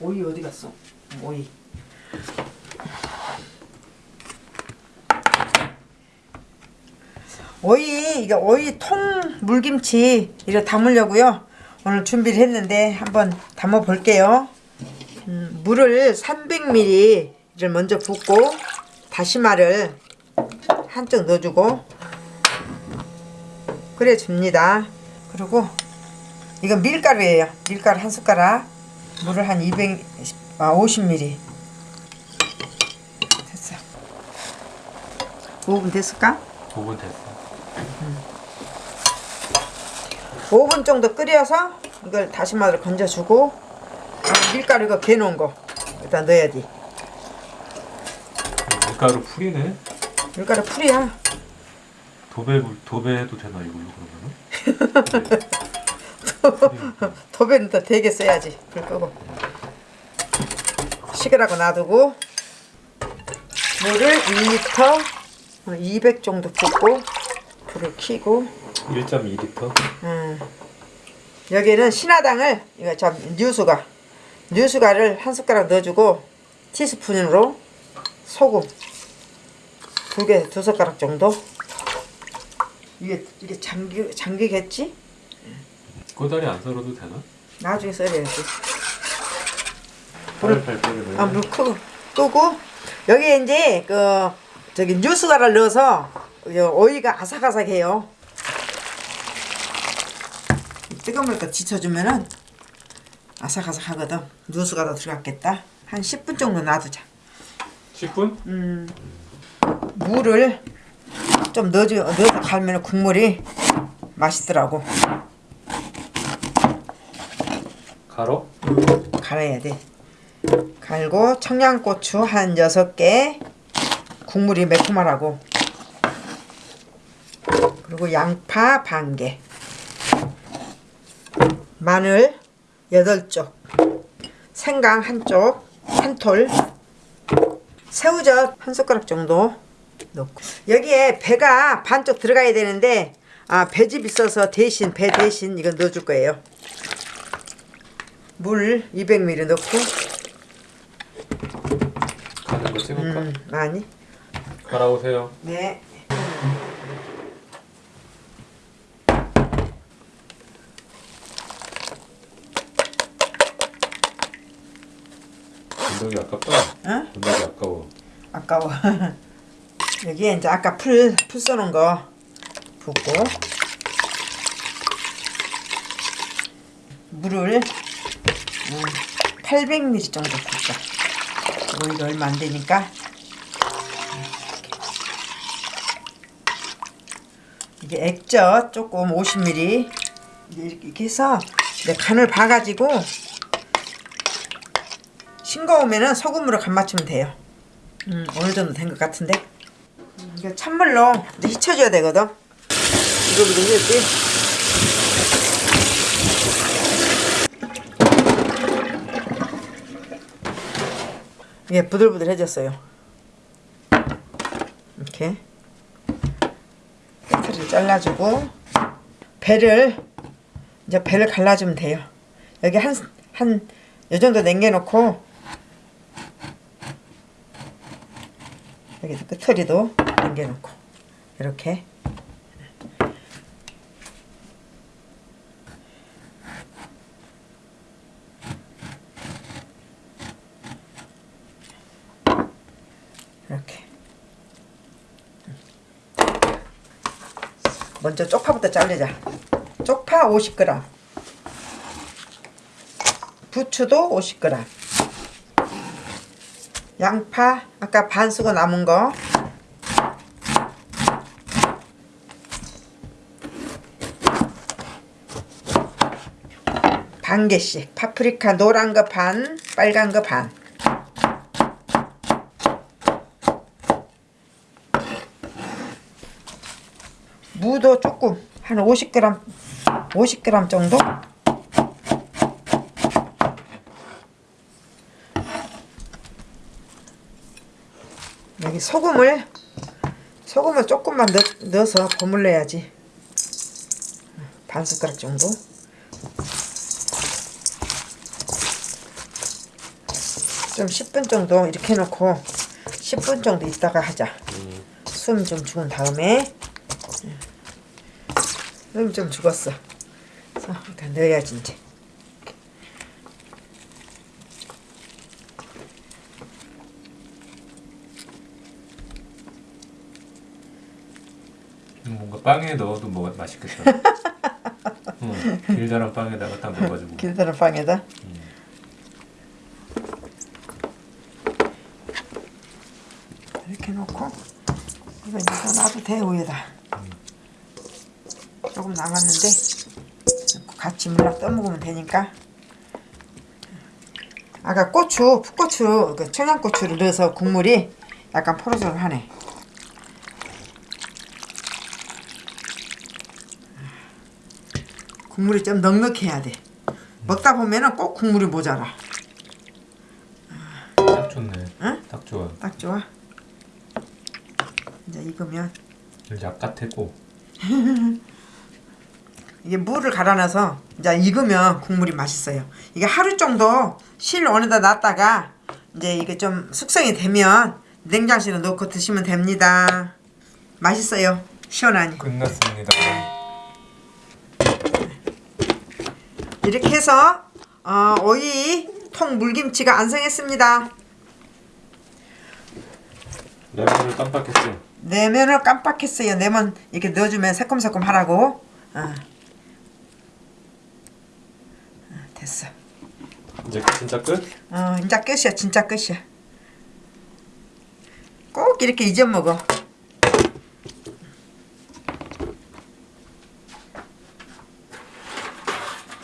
오이 어디 갔어? 오이. 오이 이게 오이 통 물김치 이래 담으려고요. 오늘 준비를 했는데 한번 담아 볼게요. 음, 물을 300ml를 먼저 붓고 다시마를 한쪽 넣어주고 그래 줍니다. 그리고 이건 밀가루예요. 밀가루 한 숟가락. 물을 한 200, 아 50ml. 됐어. 5분 됐을까? 5분 됐어. 5분 정도 끓여서 이걸 다시마를 건져주고 아, 밀가루 이거 개놓은 거 일단 넣어야지. 밀가루 풀이네. 밀가루 풀이야. 도배 도배해도 되나 이걸로 그러면은? 도배는 더 되게 써야지. 불 끄고. 식으라고 놔두고 물을 2리터 200 정도 붓고 불을 켜고 1.2리터. 음. 여기는 신화당을 이거 참 뉴수가 뉴수가를 한 숟가락 넣어주고 티스푼으로 소금 두 개 두 숟가락 정도 이게 이게 잠기 잠기겠지? 꼬다리 안 썰어도 되나? 나중에 썰어야지. 팔팔 끓이면. 아, 물 끄고 끄고 여기에 이제 그 저기 뉴스가를 넣어서 요 오이가 아삭아삭해요. 뜨거운 물도 지쳐주면은 아삭아삭하거든. 뉴스가도 들어갔겠다. 한 10분 정도 놔두자. 10분? 물을 좀 넣어줘 넣어서 갈면 국물이 맛있더라고. 가로? 갈아야 돼. 갈고 청양고추 한 6개 국물이 매콤하라고. 그리고 양파 반 개. 마늘 8쪽. 생강 한쪽 한톨. 새우젓 한 숟가락 정도 넣고. 여기에 배가 반쪽 들어가야 되는데 아 배즙 있어서 대신 배 대신 이거 넣어줄 거예요 물 200ml 넣고 가는 거 찍을까? 음, 많이 갈아오세요. 네 건더기 아깝다. 어? 건더기 아까워. 아까워 여기에 이제 아까 풀, 풀 쒀놓은 거 붓고 물을 음, 800ml 정도 붓자 오이가 얼마 안 되니까 이게 액젓 조금 50ml 이렇게 해서 간을 봐가지고 싱거우면은 소금으로 간 맞추면 돼요. 음, 어느 정도 된 것 같은데. 음, 이거 찬물로 이제 휘쳐줘야 되거든. 이거 이거 해야지. 이게 부들부들해졌어요. 이렇게 끝을 잘라주고 배를 이제 배를 갈라주면 돼요. 여기 한 한 요 정도 남겨놓고 여기도 끝털이도 남겨놓고 이렇게 먼저 쪽파부터 자르자. 쪽파 50g 부추도 50g 양파 아까 반 쓰고 남은 거. 반 개씩. 파프리카 노란 거 반, 빨간 거 반. 무도 조금 한 50g 50g 정도 여기 소금을 소금을 조금만 넣, 넣어서 버물려야지 반 숟가락 정도 좀 10분 정도 이렇게 해놓고 10분 정도 있다가 하자. 음. 숨좀 죽은 다음에 숨좀 죽었어. 그래서 일단 넣어야지 이제. 음, 뭔가 빵에 넣어도 뭐 맛있겠다. 응, 길다란 빵에다가 딱 넣어가지고. 길다란 빵에다. 이렇게 놓고 이거 이제 놔도 돼 위에다. 조금 남았는데 같이 물랑 떠먹으면 되니까. 아까 고추, 풋고추, 그 청양고추를 넣어서 국물이 약간 포로절하네. 국물이 좀 넉넉해야 돼. 먹다 보면은 꼭 국물이 모자라. 딱 좋네. 응? 딱 좋아. 딱 좋아. 이제 익으면 약 같았고. 이게 물을 갈아놔서 이제 익으면 국물이 맛있어요. 이게 하루 정도 실 원에다 놨다가 이제 이게 좀 숙성이 되면 냉장실에 넣고 드시면 됩니다. 맛있어요. 시원하니. 끝났습니다. 이렇게 해서 어, 오이 통 물김치가 완성했습니다. 레몬을 깜빡했어요. 내면을 깜빡했어요. 내면 이렇게 넣어주면 새콤새콤 하라고. 어. 어, 됐어. 이제 진짜 끝? 어, 이제 끝이야. 진짜 끝이야. 꼭 이렇게 잊어먹어.